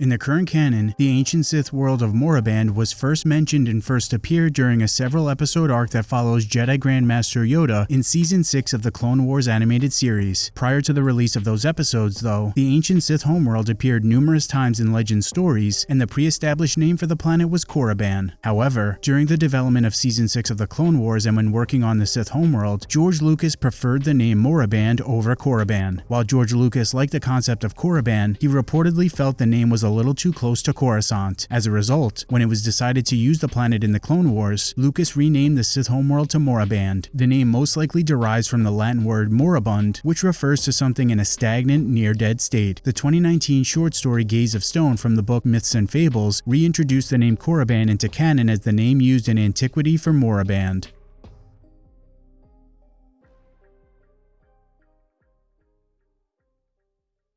In the current canon, the ancient Sith world of Moraband was first mentioned and first appeared during a several episode arc that follows Jedi Grandmaster Yoda in Season 6 of the Clone Wars animated series. Prior to the release of those episodes, though, the ancient Sith homeworld appeared numerous times in legend stories, and the pre-established name for the planet was Korriban. However, during the development of Season 6 of the Clone Wars and when working on the Sith homeworld, George Lucas preferred the name Moraband over Korriban. While George Lucas liked the concept of Korriban, he reportedly felt the name was a little too close to Coruscant. As a result, when it was decided to use the planet in the Clone Wars, Lucas renamed the Sith homeworld to Moraband. The name most likely derives from the Latin word moribund, which refers to something in a stagnant, near-dead state. The 2019 short story Gaze of Stone from the book Myths and Fables reintroduced the name Korriban into canon as the name used in antiquity for Moraband.